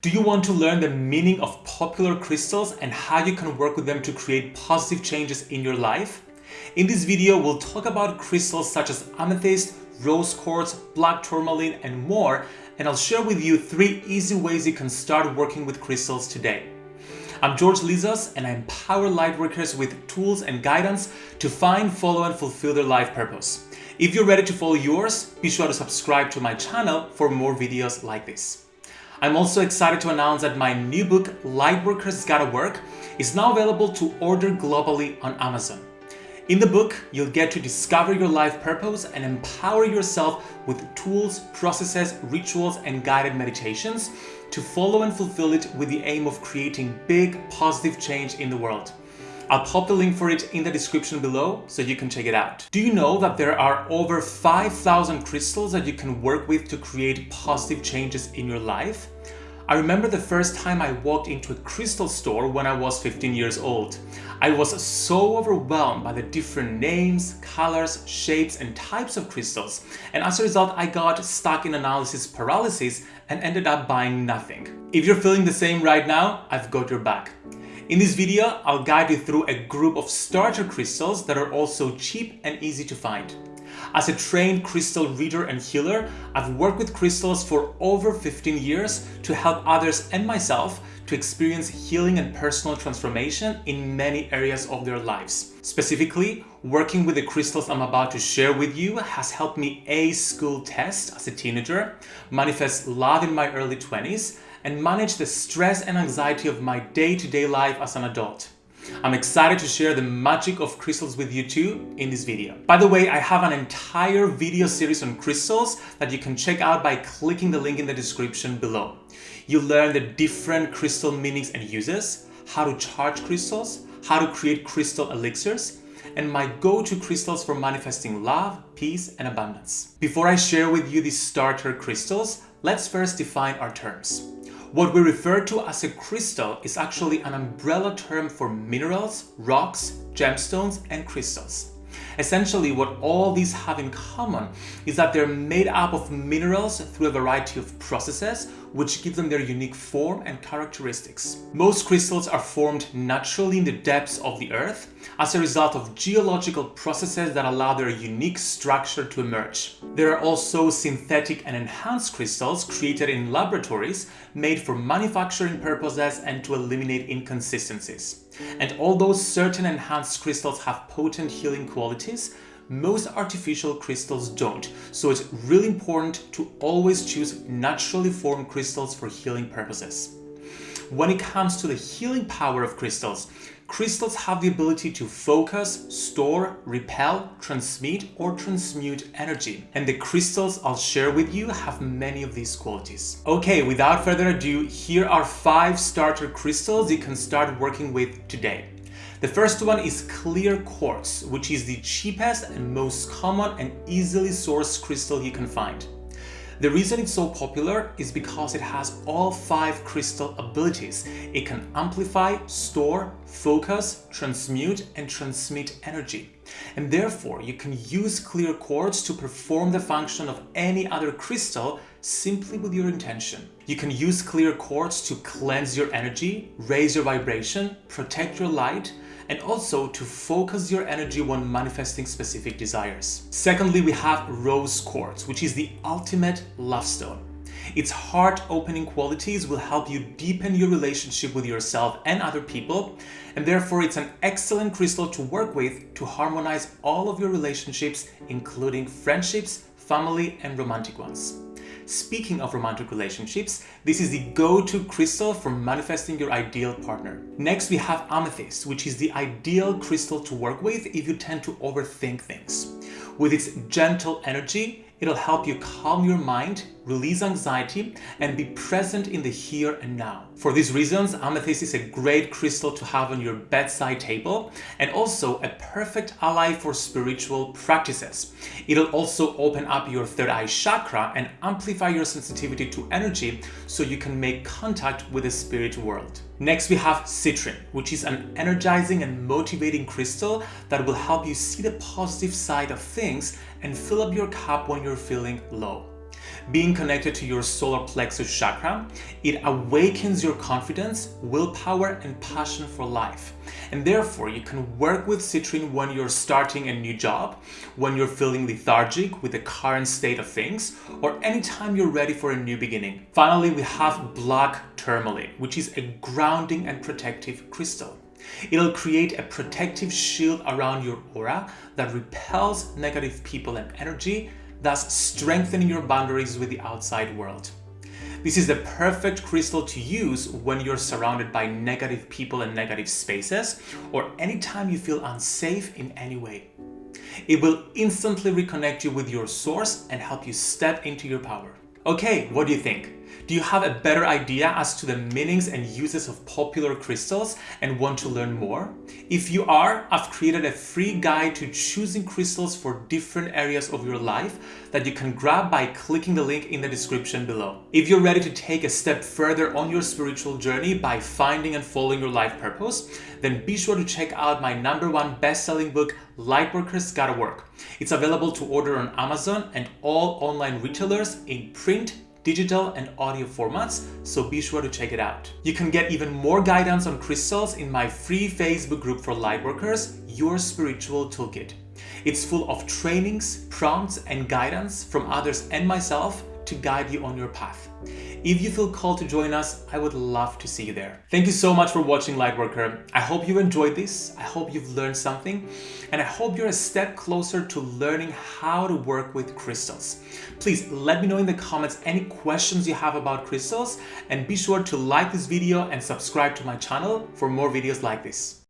Do you want to learn the meaning of popular crystals and how you can work with them to create positive changes in your life? In this video, we'll talk about crystals such as amethyst, rose quartz, black tourmaline, and more, and I'll share with you three easy ways you can start working with crystals today. I'm George Lizos and I empower lightworkers with tools and guidance to find, follow, and fulfill their life purpose. If you're ready to follow yours, be sure to subscribe to my channel for more videos like this. I'm also excited to announce that my new book, Lightworkers Gotta Work, is now available to order globally on Amazon. In the book, you'll get to discover your life purpose and empower yourself with tools, processes, rituals, and guided meditations to follow and fulfill it with the aim of creating big, positive change in the world. I'll pop the link for it in the description below so you can check it out. Do you know that there are over 5,000 crystals that you can work with to create positive changes in your life? I remember the first time I walked into a crystal store when I was 15 years old. I was so overwhelmed by the different names, colors, shapes and types of crystals and as a result I got stuck in analysis paralysis and ended up buying nothing. If you're feeling the same right now, I've got your back. In this video, I'll guide you through a group of starter crystals that are also cheap and easy to find. As a trained crystal reader and healer, I've worked with crystals for over 15 years to help others and myself to experience healing and personal transformation in many areas of their lives. Specifically, working with the crystals I'm about to share with you has helped me ace school test as a teenager, manifest love in my early 20s, and manage the stress and anxiety of my day-to-day -day life as an adult. I'm excited to share the magic of crystals with you too in this video. By the way, I have an entire video series on crystals that you can check out by clicking the link in the description below. You'll learn the different crystal meanings and uses, how to charge crystals, how to create crystal elixirs, and my go-to crystals for manifesting love, peace, and abundance. Before I share with you these starter crystals, let's first define our terms. What we refer to as a crystal is actually an umbrella term for minerals, rocks, gemstones, and crystals. Essentially, what all these have in common is that they're made up of minerals through a variety of processes which give them their unique form and characteristics. Most crystals are formed naturally in the depths of the earth as a result of geological processes that allow their unique structure to emerge. There are also synthetic and enhanced crystals created in laboratories made for manufacturing purposes and to eliminate inconsistencies. And although certain enhanced crystals have potent healing qualities, most artificial crystals don't, so it's really important to always choose naturally formed crystals for healing purposes. When it comes to the healing power of crystals, crystals have the ability to focus, store, repel, transmit or transmute energy. And the crystals I'll share with you have many of these qualities. Okay, without further ado, here are five starter crystals you can start working with today. The first one is clear quartz, which is the cheapest and most common and easily sourced crystal you can find. The reason it's so popular is because it has all five crystal abilities. It can amplify, store, focus, transmute, and transmit energy. And therefore, you can use clear quartz to perform the function of any other crystal simply with your intention. You can use clear quartz to cleanse your energy, raise your vibration, protect your light, and also to focus your energy when manifesting specific desires. Secondly, we have rose quartz, which is the ultimate love stone. Its heart-opening qualities will help you deepen your relationship with yourself and other people, and therefore it's an excellent crystal to work with to harmonize all of your relationships, including friendships, family, and romantic ones. Speaking of romantic relationships, this is the go-to crystal for manifesting your ideal partner. Next, we have amethyst, which is the ideal crystal to work with if you tend to overthink things. With its gentle energy, it'll help you calm your mind, release anxiety, and be present in the here and now. For these reasons, amethyst is a great crystal to have on your bedside table and also a perfect ally for spiritual practices. It'll also open up your third eye chakra and amplify your sensitivity to energy so you can make contact with the spirit world. Next, we have citrine, which is an energizing and motivating crystal that will help you see the positive side of things and fill up your cup when you're feeling low. Being connected to your solar plexus chakra, it awakens your confidence, willpower, and passion for life. And therefore, you can work with citrine when you're starting a new job, when you're feeling lethargic with the current state of things, or anytime you're ready for a new beginning. Finally, we have black tourmaline, which is a grounding and protective crystal. It'll create a protective shield around your aura that repels negative people and energy, thus strengthening your boundaries with the outside world. This is the perfect crystal to use when you're surrounded by negative people and negative spaces, or anytime you feel unsafe in any way. It will instantly reconnect you with your source and help you step into your power. Okay, what do you think? Do you have a better idea as to the meanings and uses of popular crystals and want to learn more? If you are, I've created a free guide to choosing crystals for different areas of your life that you can grab by clicking the link in the description below. If you're ready to take a step further on your spiritual journey by finding and following your life purpose, then be sure to check out my number one best-selling book, Lightworkers Gotta Work. It's available to order on Amazon and all online retailers in print, digital and audio formats, so be sure to check it out. You can get even more guidance on crystals in my free Facebook group for lightworkers, Your Spiritual Toolkit. It's full of trainings, prompts, and guidance from others and myself to guide you on your path. If you feel called to join us, I would love to see you there. Thank you so much for watching Lightworker. I hope you enjoyed this. I hope you've learned something and I hope you're a step closer to learning how to work with crystals. Please let me know in the comments any questions you have about crystals and be sure to like this video and subscribe to my channel for more videos like this.